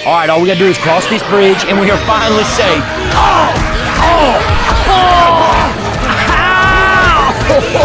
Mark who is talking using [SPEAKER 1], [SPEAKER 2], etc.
[SPEAKER 1] All right, all we gotta do is cross this bridge, and we are finally safe. Oh! Oh! Oh! Ow!